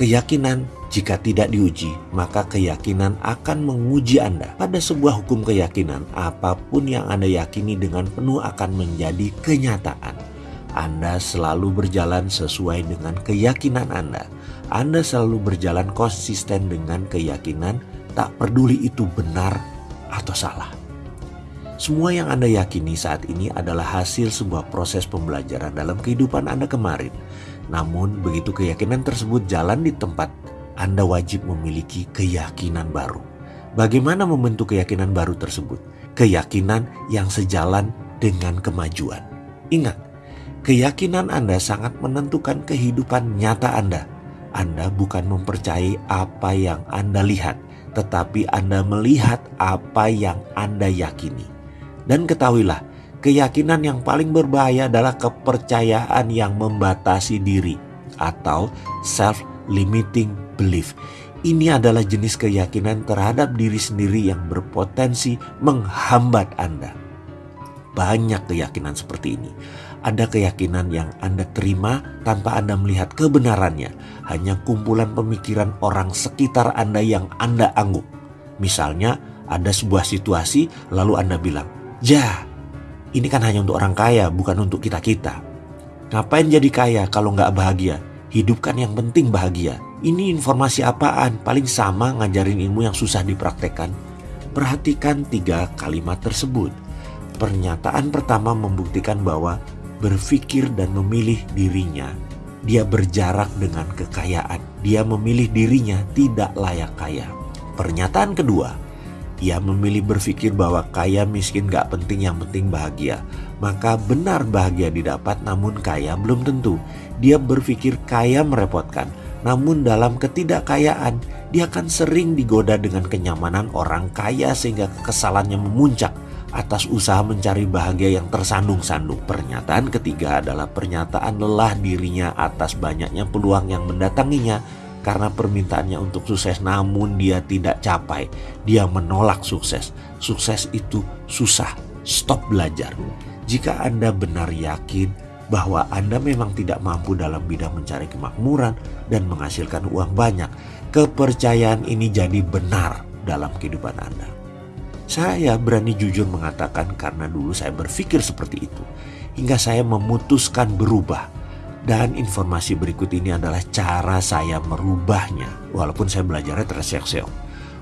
Keyakinan jika tidak diuji, maka keyakinan akan menguji Anda. Pada sebuah hukum keyakinan, apa pun yang Anda yakini dengan penuh akan menjadi kenyataan. Anda selalu berjalan sesuai dengan keyakinan Anda. Anda selalu berjalan konsisten dengan keyakinan, tak peduli itu benar atau salah. Semua yang Anda yakini saat ini adalah hasil sebuah proses pembelajaran dalam kehidupan Anda kemarin. Namun, begitu keyakinan tersebut jalan di tempat, Anda wajib memiliki keyakinan baru. Bagaimana membentuk keyakinan baru tersebut? Keyakinan yang sejalan dengan kemajuan. Ingat, keyakinan Anda sangat menentukan kehidupan nyata Anda. Anda bukan mempercayai apa yang Anda lihat, tetapi Anda melihat apa yang Anda yakini. Dan ketahuilah, Keyakinan yang paling berbahaya adalah kepercayaan yang membatasi diri atau self-limiting belief. Ini adalah jenis keyakinan terhadap diri sendiri yang berpotensi menghambat Anda. Banyak keyakinan seperti ini. Ada keyakinan yang Anda terima tanpa Anda melihat kebenarannya, hanya kumpulan pemikiran orang sekitar Anda yang Anda angguk. Misalnya, ada sebuah situasi, lalu Anda bilang, "Ya, ini kan hanya untuk orang kaya, bukan untuk kita-kita. Ngapain jadi kaya kalau nggak bahagia? Hidup kan yang penting bahagia. Ini informasi apaan? Paling sama ngajarin ilmu yang susah dipraktekkan. Perhatikan tiga kalimat tersebut. Pernyataan pertama membuktikan bahwa berpikir dan memilih dirinya. Dia berjarak dengan kekayaan. Dia memilih dirinya tidak layak kaya. Pernyataan kedua, ia memilih berpikir bahwa kaya miskin gak penting yang penting bahagia. Maka benar bahagia didapat namun kaya belum tentu. Dia berpikir kaya merepotkan. Namun dalam ketidakkayaan dia akan sering digoda dengan kenyamanan orang kaya sehingga kekesalannya memuncak atas usaha mencari bahagia yang tersandung-sandung. Pernyataan ketiga adalah pernyataan lelah dirinya atas banyaknya peluang yang mendatanginya karena permintaannya untuk sukses namun dia tidak capai. Dia menolak sukses. Sukses itu susah. Stop belajar. Jika Anda benar yakin bahwa Anda memang tidak mampu dalam bidang mencari kemakmuran dan menghasilkan uang banyak, kepercayaan ini jadi benar dalam kehidupan Anda. Saya berani jujur mengatakan karena dulu saya berpikir seperti itu, hingga saya memutuskan berubah dan informasi berikut ini adalah cara saya merubahnya, walaupun saya belajarnya terseok-seok.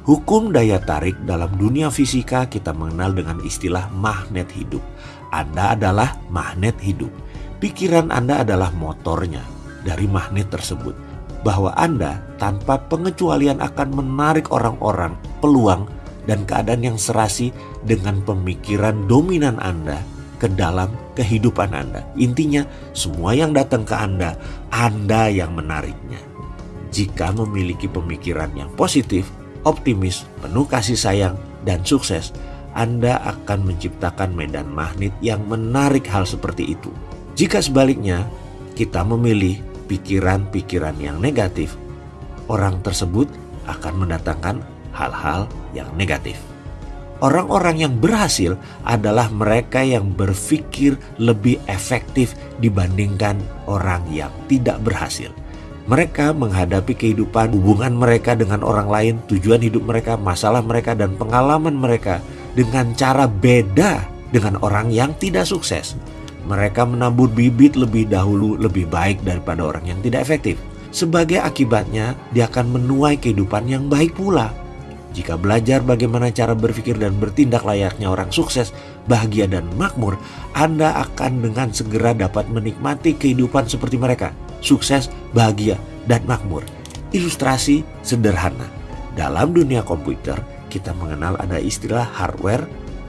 Hukum daya tarik dalam dunia fisika kita mengenal dengan istilah magnet hidup. Anda adalah magnet hidup. Pikiran Anda adalah motornya dari magnet tersebut. Bahwa Anda tanpa pengecualian akan menarik orang-orang, peluang, dan keadaan yang serasi dengan pemikiran dominan Anda ke dalam kehidupan Anda. Intinya, semua yang datang ke Anda, Anda yang menariknya. Jika memiliki pemikiran yang positif, optimis, penuh kasih sayang, dan sukses, Anda akan menciptakan medan magnet yang menarik hal seperti itu. Jika sebaliknya, kita memilih pikiran-pikiran yang negatif, orang tersebut akan mendatangkan hal-hal yang negatif. Orang-orang yang berhasil adalah mereka yang berpikir lebih efektif dibandingkan orang yang tidak berhasil. Mereka menghadapi kehidupan, hubungan mereka dengan orang lain, tujuan hidup mereka, masalah mereka, dan pengalaman mereka dengan cara beda dengan orang yang tidak sukses. Mereka menabur bibit lebih dahulu lebih baik daripada orang yang tidak efektif. Sebagai akibatnya, dia akan menuai kehidupan yang baik pula. Jika belajar bagaimana cara berpikir dan bertindak layaknya orang sukses, bahagia dan makmur, Anda akan dengan segera dapat menikmati kehidupan seperti mereka. Sukses, bahagia, dan makmur. Ilustrasi sederhana. Dalam dunia komputer, kita mengenal ada istilah hardware,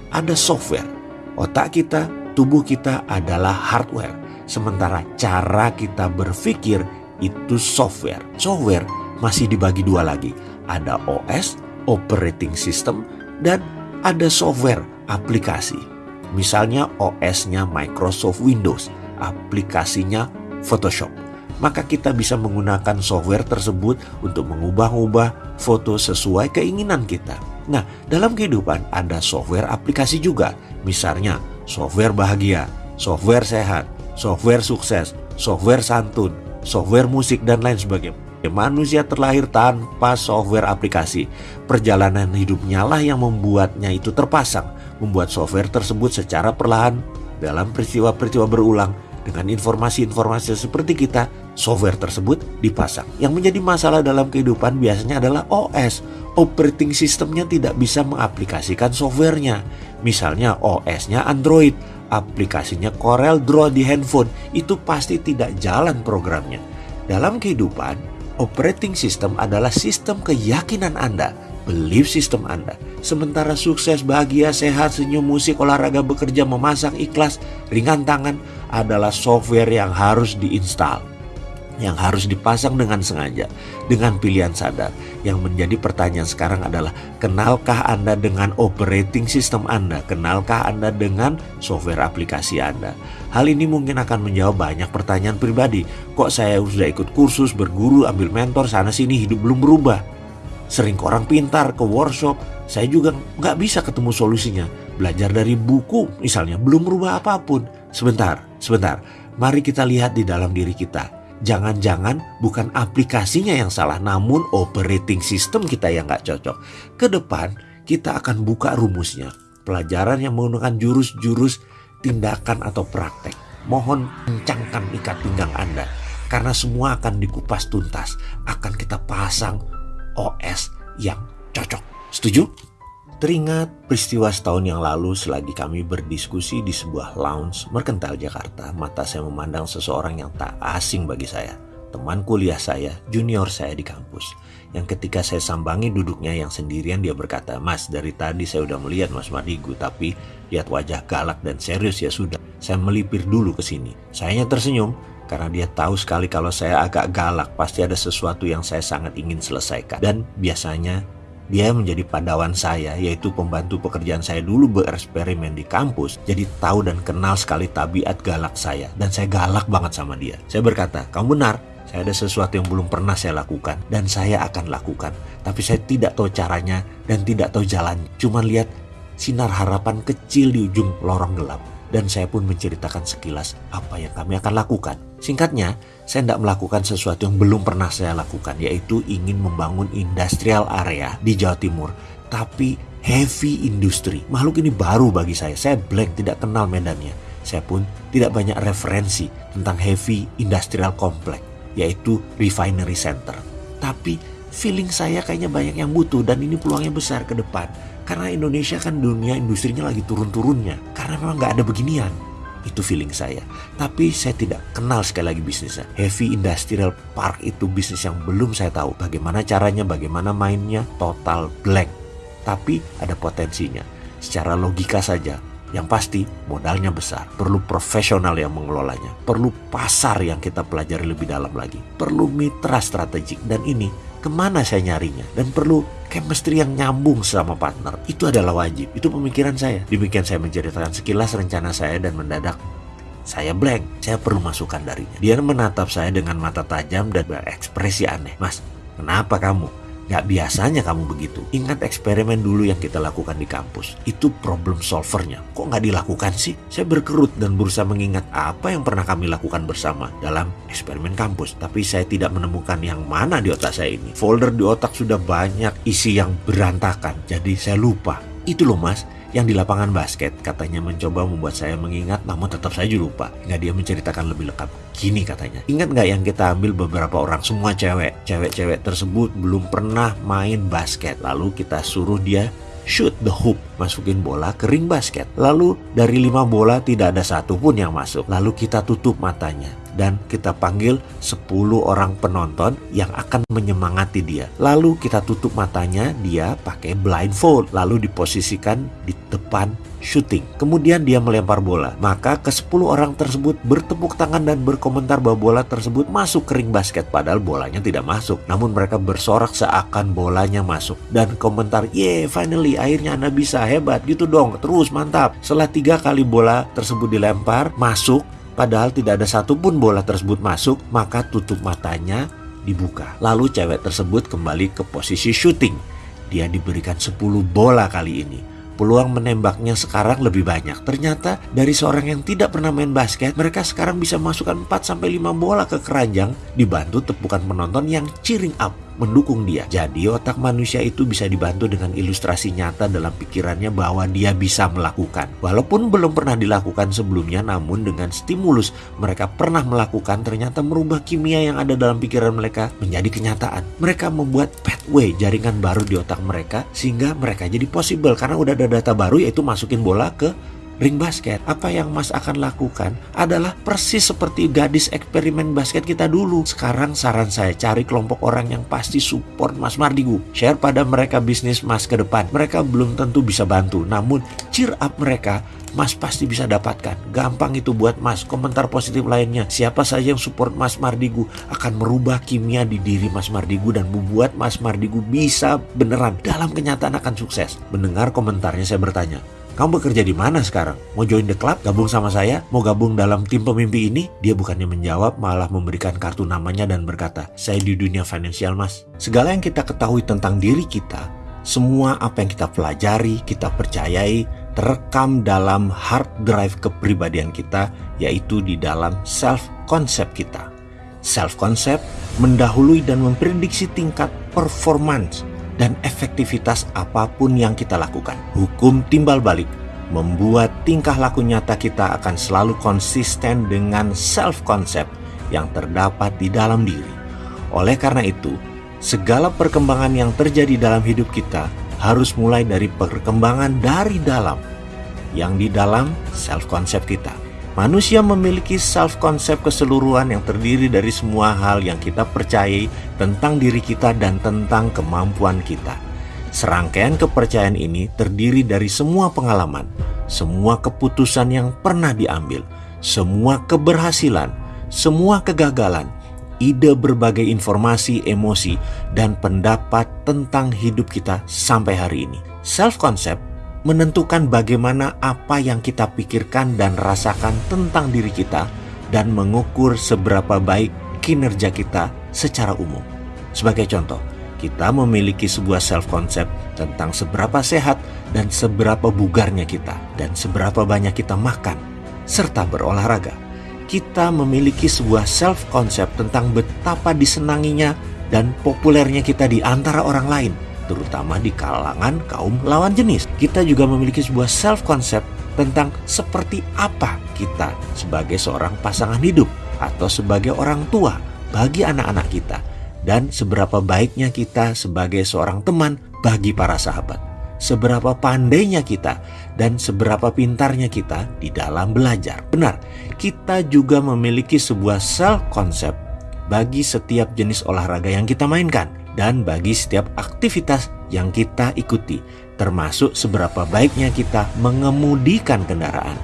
ada software. Otak kita, tubuh kita adalah hardware. Sementara cara kita berpikir itu software. Software masih dibagi dua lagi. Ada OS operating system, dan ada software aplikasi. Misalnya OS-nya Microsoft Windows, aplikasinya Photoshop. Maka kita bisa menggunakan software tersebut untuk mengubah-ubah foto sesuai keinginan kita. Nah, dalam kehidupan ada software aplikasi juga. Misalnya software bahagia, software sehat, software sukses, software santun, software musik, dan lain sebagainya. Manusia terlahir tanpa software aplikasi. Perjalanan hidupnya lah yang membuatnya itu terpasang, membuat software tersebut secara perlahan dalam peristiwa-peristiwa berulang dengan informasi-informasi seperti kita, software tersebut dipasang. Yang menjadi masalah dalam kehidupan biasanya adalah OS. Operating sistemnya tidak bisa mengaplikasikan softwarenya. Misalnya OS-nya Android, aplikasinya Corel Draw di handphone, itu pasti tidak jalan programnya. Dalam kehidupan, operating system adalah sistem keyakinan Anda, belief system Anda. Sementara sukses, bahagia, sehat, senyum, musik, olahraga, bekerja, memasak, ikhlas, ringan tangan adalah software yang harus diinstal yang harus dipasang dengan sengaja, dengan pilihan sadar. Yang menjadi pertanyaan sekarang adalah, kenalkah Anda dengan operating system Anda? Kenalkah Anda dengan software aplikasi Anda? Hal ini mungkin akan menjawab banyak pertanyaan pribadi. Kok saya sudah ikut kursus, berguru, ambil mentor, sana-sini, hidup belum berubah? Sering ke orang pintar, ke workshop, saya juga nggak bisa ketemu solusinya. Belajar dari buku misalnya, belum berubah apa pun. Sebentar, sebentar. Mari kita lihat di dalam diri kita Jangan-jangan bukan aplikasinya yang salah, namun operating system kita yang nggak cocok. Ke depan kita akan buka rumusnya. Pelajaran yang menggunakan jurus-jurus tindakan atau praktek. Mohon kencangkan ikat pinggang Anda. Karena semua akan dikupas tuntas. Akan kita pasang OS yang cocok. Setuju? Teringat peristiwa setahun yang lalu selagi kami berdiskusi di sebuah lounge merkental Jakarta, mata saya memandang seseorang yang tak asing bagi saya. Teman kuliah saya, junior saya di kampus. Yang ketika saya sambangi duduknya yang sendirian dia berkata, Mas dari tadi saya udah melihat Mas Mardigu tapi lihat wajah galak dan serius ya sudah. Saya melipir dulu ke sini. Sayanya tersenyum karena dia tahu sekali kalau saya agak galak pasti ada sesuatu yang saya sangat ingin selesaikan. Dan biasanya dia menjadi padawan saya, yaitu pembantu pekerjaan saya dulu bereksperimen di kampus. Jadi tahu dan kenal sekali tabiat galak saya. Dan saya galak banget sama dia. Saya berkata, kamu benar, saya ada sesuatu yang belum pernah saya lakukan dan saya akan lakukan. Tapi saya tidak tahu caranya dan tidak tahu jalan. Cuma lihat sinar harapan kecil di ujung lorong gelap. Dan saya pun menceritakan sekilas apa yang kami akan lakukan. Singkatnya, saya tidak melakukan sesuatu yang belum pernah saya lakukan, yaitu ingin membangun industrial area di Jawa Timur, tapi heavy industry. Makhluk ini baru bagi saya, saya blank, tidak kenal medannya. Saya pun tidak banyak referensi tentang heavy industrial complex, yaitu refinery center. Tapi feeling saya kayaknya banyak yang butuh dan ini peluangnya besar ke depan. Karena Indonesia kan dunia industrinya lagi turun-turunnya. Karena memang nggak ada beginian. Itu feeling saya. Tapi saya tidak kenal sekali lagi bisnisnya. Heavy Industrial Park itu bisnis yang belum saya tahu. Bagaimana caranya, bagaimana mainnya, total blank. Tapi ada potensinya. Secara logika saja, yang pasti modalnya besar, perlu profesional yang mengelolanya, perlu pasar yang kita pelajari lebih dalam lagi, perlu mitra strategik dan ini ke mana saya nyarinya dan perlu chemistry yang nyambung sama partner. Itu adalah wajib, itu pemikiran saya. Demikian saya menceritakan sekilas rencana saya dan mendadak saya blank, saya perlu masukan darinya. Dia menatap saya dengan mata tajam dan berekspresi aneh. Mas, kenapa kamu? Gak biasanya kamu begitu. Ingat eksperimen dulu yang kita lakukan di kampus. Itu problem solvernya. Kok gak dilakukan sih? Saya berkerut dan berusaha mengingat apa yang pernah kami lakukan bersama dalam eksperimen kampus. Tapi saya tidak menemukan yang mana di otak saya ini. Folder di otak sudah banyak isi yang berantakan. Jadi saya lupa. Itu loh mas, yang di lapangan basket katanya mencoba membuat saya mengingat namun tetap saja lupa. Nggak dia menceritakan lebih lengkap. Gini katanya. Ingat nggak yang kita ambil beberapa orang? Semua cewek. Cewek-cewek tersebut belum pernah main basket. Lalu kita suruh dia shoot the hoop, masukin bola ke ring basket. Lalu dari lima bola tidak ada satu pun yang masuk. Lalu kita tutup matanya dan kita panggil 10 orang penonton yang akan menyemangati dia. Lalu kita tutup matanya, dia pakai blindfold, lalu diposisikan di depan shooting. Kemudian dia melempar bola. Maka ke 10 orang tersebut bertepuk tangan dan berkomentar bahwa bola tersebut masuk ke ring basket padahal bolanya tidak masuk. Namun mereka bersorak seakan bolanya masuk dan komentar, "Ye, finally akhirnya Anda bisa hebat gitu dong. Terus mantap." Setelah tiga kali bola tersebut dilempar, masuk Padahal tidak ada satupun bola tersebut masuk, maka tutup matanya dibuka. Lalu cewek tersebut kembali ke posisi shooting. Dia diberikan 10 bola kali ini peluang menembaknya sekarang lebih banyak. Ternyata dari seorang yang tidak pernah main basket, mereka sekarang bisa masukkan 4 sampai 5 bola ke keranjang dibantu tepukan penonton yang cheering up mendukung dia. Jadi otak manusia itu bisa dibantu dengan ilustrasi nyata dalam pikirannya bahwa dia bisa melakukan. Walaupun belum pernah dilakukan sebelumnya namun dengan stimulus mereka pernah melakukan ternyata merubah kimia yang ada dalam pikiran mereka menjadi kenyataan. Mereka membuat pathway jaringan baru di otak mereka sehingga mereka jadi possible karena udah ada data baru yaitu masukin bola ke ring basket, apa yang Mas akan lakukan adalah persis seperti gadis eksperimen basket kita dulu. Sekarang saran saya cari kelompok orang yang pasti support Mas Mardigu. Share pada mereka bisnis Mas ke depan. Mereka belum tentu bisa bantu, namun cheer up mereka Mas pasti bisa dapatkan. Gampang itu buat Mas. Komentar positif lainnya. Siapa saja yang support Mas Mardigu akan merubah kimia di diri Mas Mardigu dan membuat Mas Mardigu bisa beneran dalam kenyataan akan sukses. Mendengar komentarnya saya bertanya, kamu bekerja di mana sekarang? Mau join the club? Gabung sama saya? Mau gabung dalam tim pemimpi ini? Dia bukannya menjawab, malah memberikan kartu namanya dan berkata, saya di dunia finansial mas. Segala yang kita ketahui tentang diri kita, semua apa yang kita pelajari, kita percayai, terekam dalam hard drive kepribadian kita, yaitu di dalam self-concept kita. Self-concept mendahului dan memprediksi tingkat performance dan efektivitas apa pun yang kita lakukan. Hukum timbal balik membuat tingkah laku nyata kita akan selalu konsisten dengan self-concept yang terdapat di dalam diri. Oleh karena itu, segala perkembangan yang terjadi dalam hidup kita harus mulai dari perkembangan dari dalam, yang di dalam self-concept kita. Manusia memiliki self-concept keseluruhan yang terdiri dari semua hal yang kita percayai tentang diri kita dan tentang kemampuan kita. Serangkaian kepercayaan ini terdiri dari semua pengalaman, semua keputusan yang pernah diambil, semua keberhasilan, semua kegagalan, ide berbagai informasi, emosi, dan pendapat tentang hidup kita sampai hari ini. Self-concept menentukan bagaimana apa yang kita pikirkan dan rasakan tentang diri kita dan mengukur seberapa baik kinerja kita secara umum. Sebagai contoh, kita memiliki sebuah self-concept tentang seberapa sehat dan seberapa bugarnya kita dan seberapa banyak kita makan serta berolahraga. Kita memiliki sebuah self-concept tentang betapa disenanginya dan populernya kita di antara orang lain terutama di kalangan kaum lawan jenis. Kita juga memiliki sebuah self-concept tentang seperti apa kita sebagai seorang pasangan hidup atau sebagai orang tua bagi anak-anak kita dan seberapa baiknya kita sebagai seorang teman bagi para sahabat. Seberapa pandainya kita dan seberapa pintarnya kita di dalam belajar. Benar, kita juga memiliki sebuah self-concept bagi setiap jenis olahraga yang kita mainkan dan bagi setiap aktivitas yang kita ikuti, termasuk seberapa baiknya kita mengemudikan kendaraan.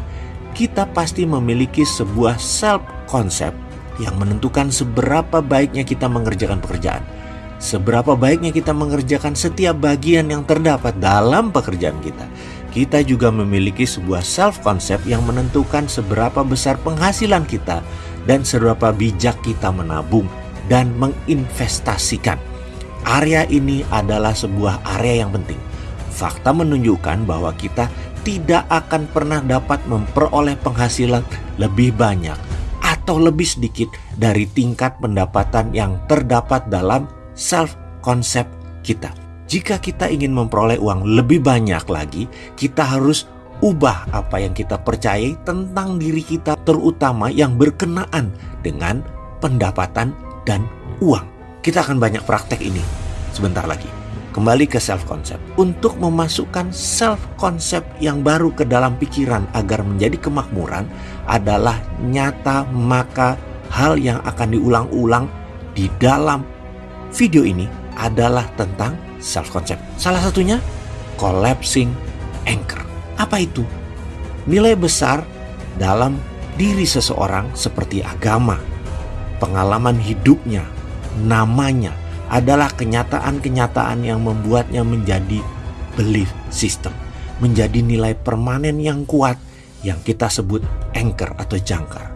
Kita pasti memiliki sebuah self-concept yang menentukan seberapa baiknya kita mengerjakan pekerjaan, seberapa baiknya kita mengerjakan setiap bagian yang terdapat dalam pekerjaan kita. Kita juga memiliki sebuah self-concept yang menentukan seberapa besar penghasilan kita dan seberapa bijak kita menabung dan menginvestasikan Area ini adalah sebuah area yang penting. Fakta menunjukkan bahwa kita tidak akan pernah dapat memperoleh penghasilan lebih banyak atau lebih sedikit dari tingkat pendapatan yang terdapat dalam self-concept kita. Jika kita ingin memperoleh uang lebih banyak lagi, kita harus ubah apa yang kita percayai tentang diri kita, terutama yang berkenaan dengan pendapatan dan uang. Kita akan banyak praktek ini sebentar lagi. Kembali ke self-concept. Untuk memasukkan self-concept yang baru ke dalam pikiran agar menjadi kemakmuran adalah nyata maka hal yang akan diulang-ulang di dalam video ini adalah tentang self-concept. Salah satunya collapsing anchor. Apa itu? Nilai besar dalam diri seseorang seperti agama, pengalaman hidupnya, namanya adalah kenyataan-kenyataan yang membuatnya menjadi belief system, menjadi nilai permanen yang kuat yang kita sebut anchor atau jangkar.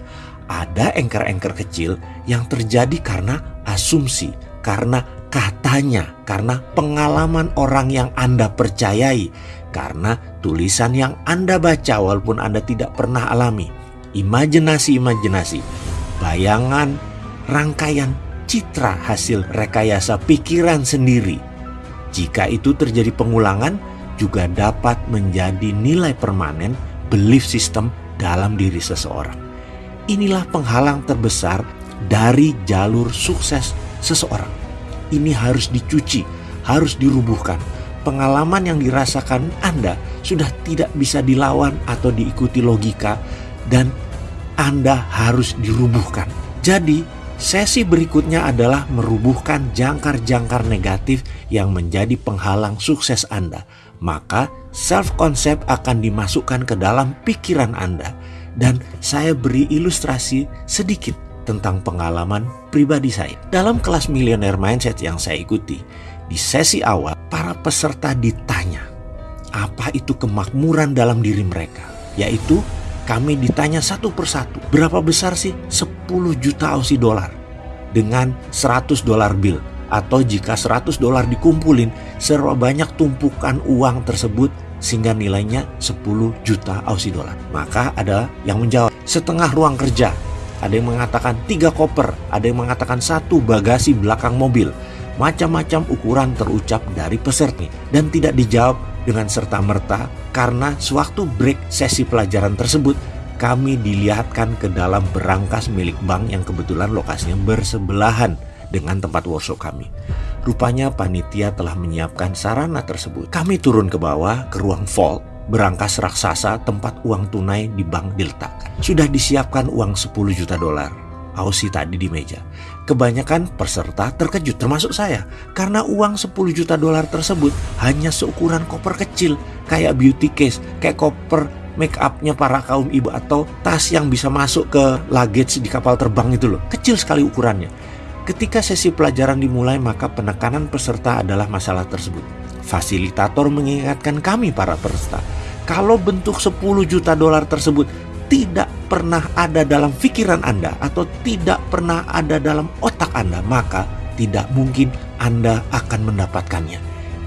Ada anchor-anchor kecil yang terjadi karena asumsi, karena katanya, karena pengalaman orang yang Anda percayai Karena tulisan yang Anda baca walaupun Anda tidak pernah alami, imajinasi-imajinasi, bayangan, rangkaian citra hasil rekayasa pikiran sendiri. Jika itu terjadi pengulangan, juga dapat menjadi nilai permanen belief system dalam diri seseorang. Inilah penghalang terbesar dari jalur sukses seseorang. Ini harus dicuci, harus dirubuhkan. Pengalaman yang dirasakan Anda sudah tidak bisa dilawan atau diikuti logika dan Anda harus dirubuhkan. Jadi, Sesi berikutnya adalah merubuhkan jangkar-jangkar negatif yang menjadi penghalang sukses Anda. Maka self-concept akan dimasukkan ke dalam pikiran Anda. Dan saya beri ilustrasi sedikit tentang pengalaman pribadi saya. Dalam kelas Millionaire Mindset yang saya ikuti, di sesi awal para peserta ditanya, apa itu kemakmuran dalam diri mereka? Yaitu kami ditanya satu persatu, berapa besar sih 10 juta Aussie dollar dengan 100 dolar bill atau jika 100 dolar dikumpulin serba banyak tumpukan uang tersebut sehingga nilainya 10 juta Aussie dollar. Maka ada yang menjawab setengah ruang kerja, ada yang mengatakan tiga koper, ada yang mengatakan satu bagasi belakang mobil. Macam-macam ukuran terucap dari peserta dan tidak dijawab dengan serta-merta karena sewaktu break sesi pelajaran tersebut kami dilihatkan ke dalam berangkas milik bank yang kebetulan lokasinya bersebelahan dengan tempat workshop kami. Rupanya panitia telah menyiapkan sarana tersebut. Kami turun ke bawah ke ruang vault berangkas raksasa tempat uang tunai di bank diletakkan. Sudah disiapkan uang 10 juta dolar. Aussie tadi di meja. Kebanyakan peserta terkejut termasuk saya karena uang 10 juta dolar tersebut hanya seukuran koper kecil kayak beauty case, kayak koper make upnya para kaum ibu atau tas yang bisa masuk ke luggage di kapal terbang itu loh. Kecil sekali ukurannya. Ketika sesi pelajaran dimulai maka penekanan peserta adalah masalah tersebut. Fasilitator mengingatkan kami para peserta, kalau bentuk 10 juta dolar tersebut tidak pernah ada dalam pikiran Anda atau tidak pernah ada dalam otak Anda, maka tidak mungkin Anda akan mendapatkannya.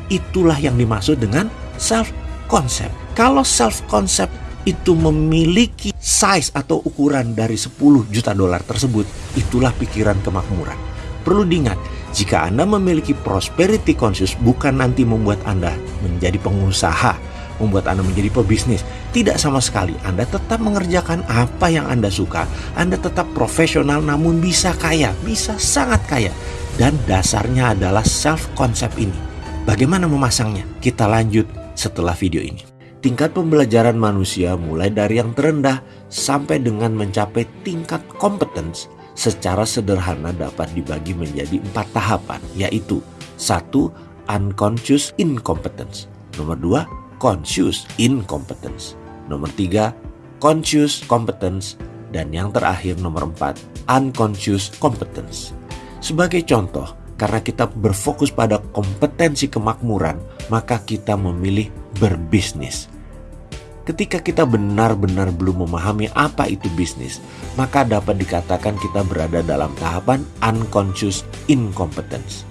Itulah yang dimaksud dengan self concept. Kalau self concept itu memiliki size atau ukuran dari 10 juta dolar tersebut, itulah pikiran kemakmuran. Perlu diingat, jika Anda memiliki prosperity conscious bukan nanti membuat Anda menjadi pengusaha, membuat Anda menjadi pebisnis. Tidak sama sekali. Anda tetap mengerjakan apa yang Anda suka. Anda tetap profesional namun bisa kaya, bisa sangat kaya. Dan dasarnya adalah self-concept ini. Bagaimana memasangnya? Kita lanjut setelah video ini. Tingkat pembelajaran manusia mulai dari yang terendah sampai dengan mencapai tingkat kompetens secara sederhana dapat dibagi menjadi empat tahapan, yaitu satu unconscious incompetence, nomor dua conscious incompetence. Nomor tiga, conscious competence. Dan yang terakhir nomor empat, unconscious competence. Sebagai contoh, karena kita berfokus pada kompetensi kemakmuran, maka kita memilih berbisnis. Ketika kita benar-benar belum memahami apa itu bisnis, maka dapat dikatakan kita berada dalam tahapan unconscious incompetence.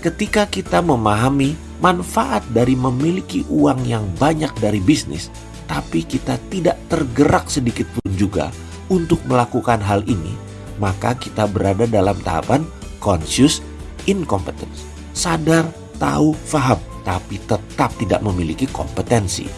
Ketika kita memahami manfaat dari memiliki uang yang banyak dari bisnis, tapi kita tidak tergerak sedikit pun juga untuk melakukan hal ini, maka kita berada dalam tahapan conscious incompetence. Sadar, tahu, faham, tapi tetap tidak memiliki kompetensi.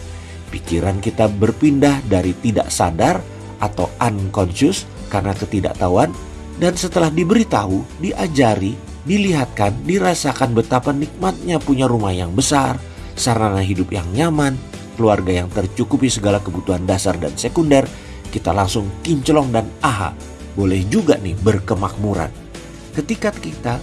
Pikiran kita berpindah dari tidak sadar atau unconscious karena ketidaktahuan dan setelah diberitahu, diajari, dilihatkan, dirasakan betapa nikmatnya punya rumah yang besar, sarana hidup yang nyaman, keluarga yang tercukupi segala kebutuhan dasar dan sekunder, kita langsung kinclong dan aha, boleh juga nih berkemakmuran. Ketika kita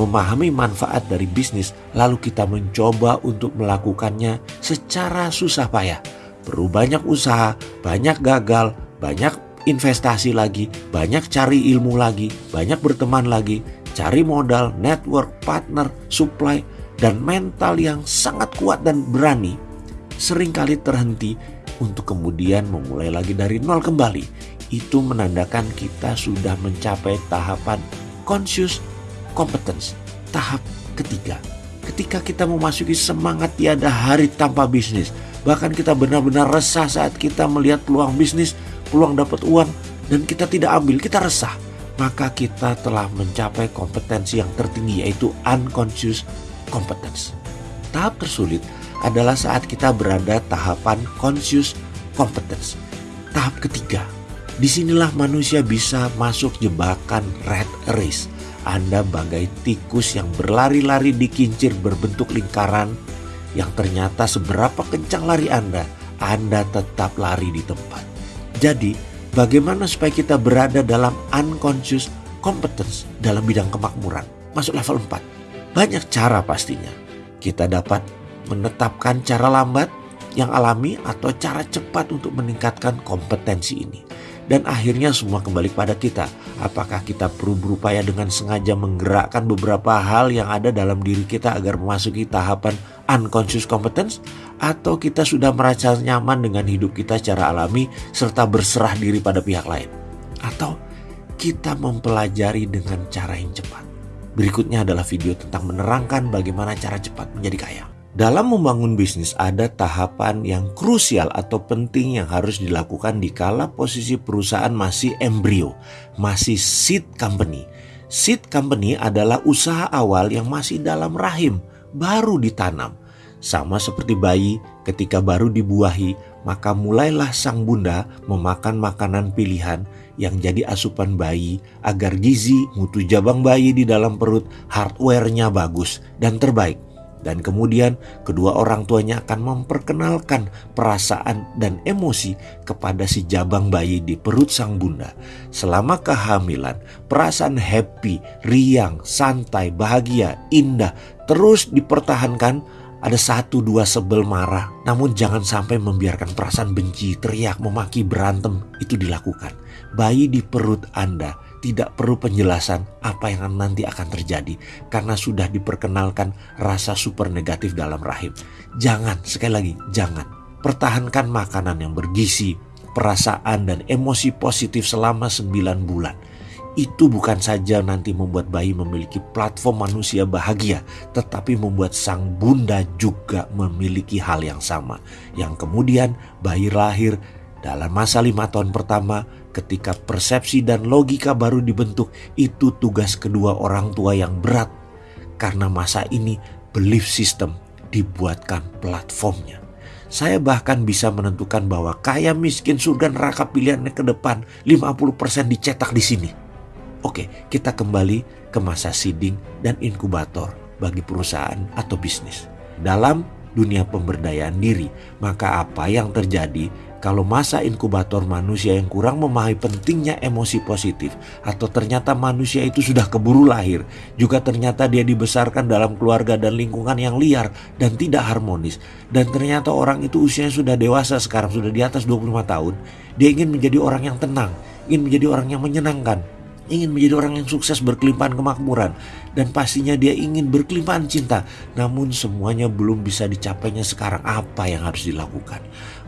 memahami manfaat dari bisnis, lalu kita mencoba untuk melakukannya secara susah payah. Perlu banyak usaha, banyak gagal, banyak investasi lagi, banyak cari ilmu lagi, banyak berteman lagi, cari modal, network, partner, supply, dan mental yang sangat kuat dan berani, sering kali terhenti untuk kemudian memulai lagi dari nol kembali. Itu menandakan kita sudah mencapai tahapan conscious competence, tahap ketiga. Ketika kita memasuki semangat tiada hari tanpa bisnis, Bahkan kita benar-benar resah saat kita melihat peluang bisnis, peluang dapat uang, dan kita tidak ambil, kita resah. Maka kita telah mencapai kompetensi yang tertinggi yaitu unconscious competence. Tahap tersulit adalah saat kita berada tahapan conscious competence. Tahap ketiga, di sinilah manusia bisa masuk jebakan red race. Anda bagai tikus yang berlari-lari di kincir berbentuk lingkaran yang ternyata seberapa kencang lari Anda, Anda tetap lari di tempat. Jadi, bagaimana supaya kita berada dalam unconscious competence dalam bidang kemakmuran? Masuk level 4. Banyak cara pastinya. Kita dapat menetapkan cara lambat yang alami atau cara cepat untuk meningkatkan kompetensi ini. Dan akhirnya semua kembali pada kita. Apakah kita perlu berupaya dengan sengaja menggerakkan beberapa hal yang ada dalam diri kita agar memasuki tahapan unconscious competence? Atau kita sudah merasa nyaman dengan hidup kita secara alami serta berserah diri pada pihak lain? Atau kita mempelajari dengan cara yang cepat? Berikutnya adalah video tentang menerangkan bagaimana cara cepat menjadi kaya. Dalam membangun bisnis ada tahapan yang krusial atau penting yang harus dilakukan di kala posisi perusahaan masih embrio, masih seed company. Seed company adalah usaha awal yang masih dalam rahim, baru ditanam. Sama seperti bayi ketika baru dibuahi, maka mulailah sang bunda memakan makanan pilihan yang jadi asupan bayi agar gizi mutu jabang bayi di dalam perut hardware-nya bagus dan terbaik dan kemudian kedua orang tuanya akan memperkenalkan perasaan dan emosi kepada si jabang bayi di perut sang bunda. Selama kehamilan, perasaan happy, riang, santai, bahagia, indah terus dipertahankan ada satu dua sebel marah, namun jangan sampai membiarkan perasaan benci, teriak, memaki, berantem itu dilakukan. Bayi di perut Anda tidak perlu penjelasan apa yang nanti akan terjadi karena sudah diperkenalkan rasa super negatif dalam rahim. Jangan, sekali lagi, jangan. Pertahankan makanan yang bergizi, perasaan dan emosi positif selama 9 bulan. Itu bukan saja nanti membuat bayi memiliki platform manusia bahagia, tetapi membuat sang bunda juga memiliki hal yang sama. Yang kemudian bayi lahir dalam masa lima tahun pertama ketika persepsi dan logika baru dibentuk, itu tugas kedua orang tua yang berat. Karena masa ini belief system dibuatkan platformnya. Saya bahkan bisa menentukan bahwa kaya miskin surga neraka pilihannya ke depan 50% dicetak di sini. Oke, kita kembali ke masa seeding dan inkubator bagi perusahaan atau bisnis. Dalam dunia pemberdayaan diri, maka apa yang terjadi kalau masa inkubator manusia yang kurang memahami pentingnya emosi positif atau ternyata manusia itu sudah keburu lahir, juga ternyata dia dibesarkan dalam keluarga dan lingkungan yang liar dan tidak harmonis dan ternyata orang itu usianya sudah dewasa sekarang sudah di atas 25 tahun, dia ingin menjadi orang yang tenang, ingin menjadi orang yang menyenangkan, ingin menjadi orang yang sukses berkelimpahan kemakmuran dan pastinya dia ingin berkelimpahan cinta namun semuanya belum bisa dicapainya sekarang apa yang harus dilakukan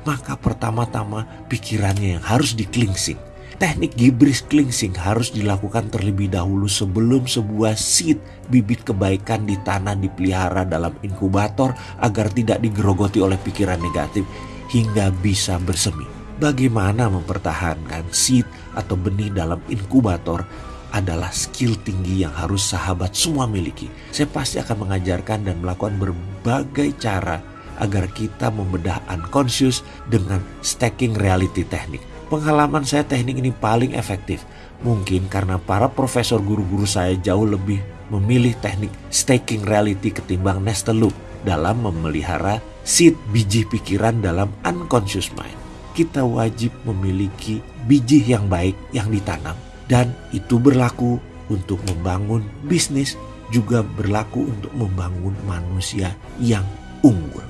maka pertama-tama pikirannya yang harus diklingsing. Teknik gibris cleansing harus dilakukan terlebih dahulu sebelum sebuah seed bibit kebaikan ditanam dipelihara dalam inkubator agar tidak digerogoti oleh pikiran negatif hingga bisa bersemi. Bagaimana mempertahankan seed atau benih dalam inkubator adalah skill tinggi yang harus sahabat semua miliki. Saya pasti akan mengajarkan dan melakukan berbagai cara agar kita membedah unconscious dengan stacking reality teknik. Pengalaman saya teknik ini paling efektif. Mungkin karena para profesor guru-guru saya jauh lebih memilih teknik staking reality ketimbang nestle loop dalam memelihara seed biji pikiran dalam unconscious mind. Kita wajib memiliki biji yang baik yang ditanam dan itu berlaku untuk membangun bisnis juga berlaku untuk membangun manusia yang unggul.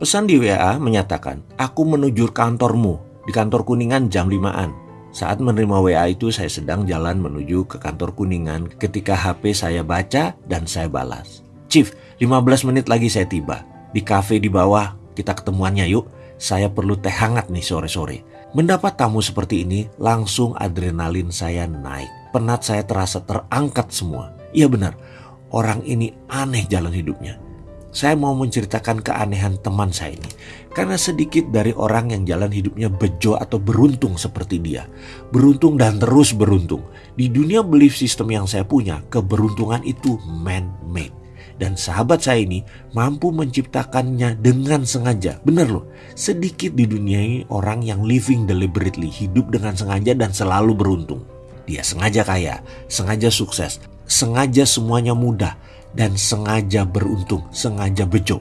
Pesan di WA menyatakan, aku menuju kantormu di kantor Kuningan jam 5-an. Saat menerima WA itu saya sedang jalan menuju ke kantor Kuningan ketika HP saya baca dan saya balas. Chief, 15 menit lagi saya tiba. Di cafe di bawah, kita ketemuannya yuk. Saya perlu teh hangat nih sore-sore. Mendapat tamu seperti ini, langsung adrenalin saya naik. Penat saya terasa terangkat semua. Iya benar, orang ini aneh jalan hidupnya saya mau menceritakan keanehan teman saya ini. Karena sedikit dari orang yang jalan hidupnya bejo atau beruntung seperti dia. Beruntung dan terus beruntung. Di dunia belief system yang saya punya, keberuntungan itu man-made. Dan sahabat saya ini mampu menciptakannya dengan sengaja. Bener loh, sedikit di dunia ini orang yang living deliberately, hidup dengan sengaja dan selalu beruntung. Dia sengaja kaya, sengaja sukses, sengaja semuanya mudah, dan sengaja beruntung, sengaja bejo.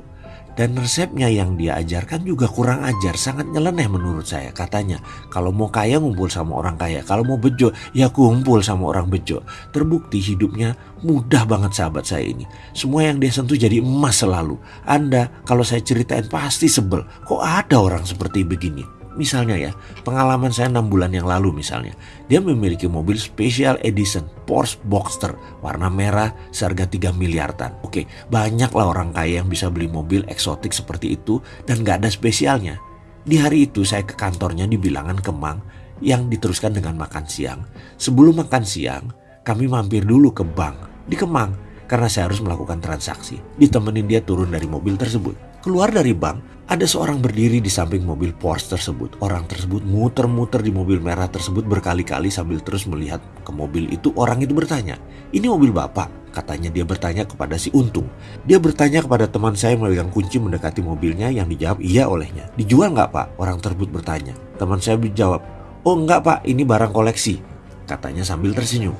Dan resepnya yang dia ajarkan juga kurang ajar, sangat nyeleneh menurut saya. Katanya, kalau mau kaya ngumpul sama orang kaya, kalau mau bejo ya kumpul sama orang bejo. Terbukti hidupnya mudah banget sahabat saya ini. Semua yang dia sentuh jadi emas selalu. Anda kalau saya ceritain pasti sebel, kok ada orang seperti begini? Misalnya ya, pengalaman saya 6 bulan yang lalu misalnya. Dia memiliki mobil special edition Porsche Boxster warna merah seharga 3 miliaran. Oke, banyaklah orang kaya yang bisa beli mobil eksotik seperti itu dan gak ada spesialnya. Di hari itu saya ke kantornya di bilangan Kemang yang diteruskan dengan makan siang. Sebelum makan siang, kami mampir dulu ke bank di Kemang karena saya harus melakukan transaksi. Ditemenin dia turun dari mobil tersebut. Keluar dari bank, ada seorang berdiri di samping mobil Porsche tersebut. Orang tersebut muter-muter di mobil merah tersebut berkali-kali sambil terus melihat ke mobil itu. Orang itu bertanya, ini mobil bapak? Katanya dia bertanya kepada si Untung. Dia bertanya kepada teman saya yang kunci mendekati mobilnya yang dijawab iya olehnya. Dijual nggak pak? Orang tersebut bertanya. Teman saya menjawab, oh enggak pak, ini barang koleksi. Katanya sambil tersenyum.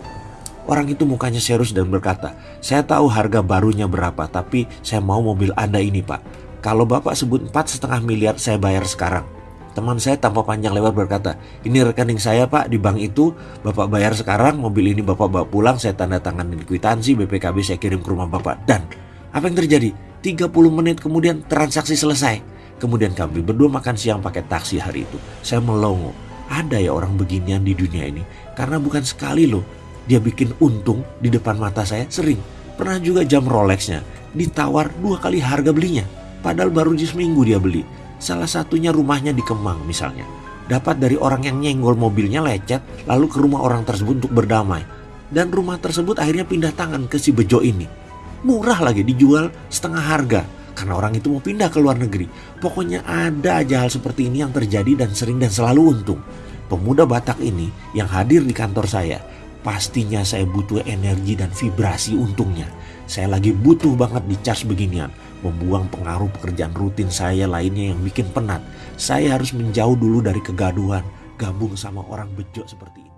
Orang itu mukanya serius dan berkata, saya tahu harga barunya berapa, tapi saya mau mobil Anda ini pak. Kalau Bapak sebut empat setengah miliar saya bayar sekarang. Teman saya tanpa panjang lebar berkata, ini rekening saya pak di bank itu, Bapak bayar sekarang, mobil ini Bapak bawa pulang, saya tanda tangan di kwitansi, BPKB saya kirim ke rumah Bapak. Dan apa yang terjadi? 30 menit kemudian transaksi selesai. Kemudian kami berdua makan siang pakai taksi hari itu. Saya melongo. Ada ya orang beginian di dunia ini. Karena bukan sekali loh. Dia bikin untung di depan mata saya sering. Pernah juga jam Rolexnya ditawar dua kali harga belinya. Padahal baru di seminggu dia beli. Salah satunya rumahnya di Kemang misalnya. Dapat dari orang yang nyenggol mobilnya lecet lalu ke rumah orang tersebut untuk berdamai. Dan rumah tersebut akhirnya pindah tangan ke si Bejo ini. Murah lagi dijual setengah harga karena orang itu mau pindah ke luar negeri. Pokoknya ada aja hal seperti ini yang terjadi dan sering dan selalu untung. Pemuda Batak ini yang hadir di kantor saya, pastinya saya butuh energi dan vibrasi untungnya. Saya lagi butuh banget di charge beginian membuang pengaruh pekerjaan rutin saya lainnya yang bikin penat. Saya harus menjauh dulu dari kegaduhan, gabung sama orang bejo seperti ini.